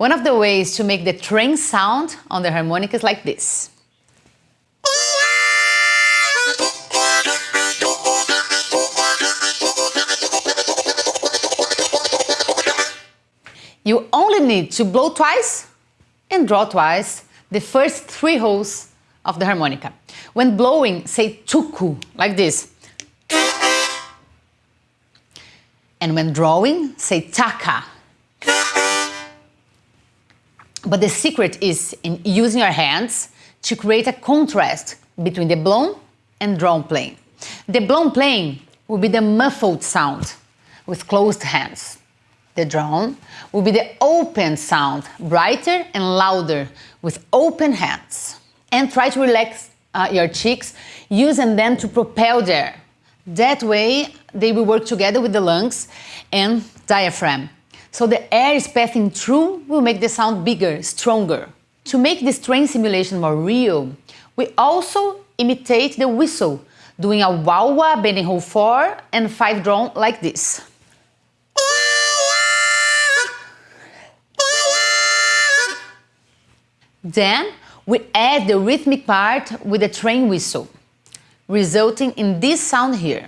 One of the ways to make the train sound on the harmonica is like this. You only need to blow twice and draw twice the first three holes of the harmonica. When blowing, say tuku, like this. And when drawing, say taka. But the secret is in using your hands to create a contrast between the blown and drawn playing. The blown playing will be the muffled sound with closed hands. The drawn will be the open sound, brighter and louder with open hands. And try to relax uh, your cheeks using them to propel the air. That way they will work together with the lungs and diaphragm. So the air is passing through will make the sound bigger, stronger. To make this train simulation more real, we also imitate the whistle, doing a wah-wah bending hole 4 and 5 drawn like this. Then we add the rhythmic part with the train whistle, resulting in this sound here.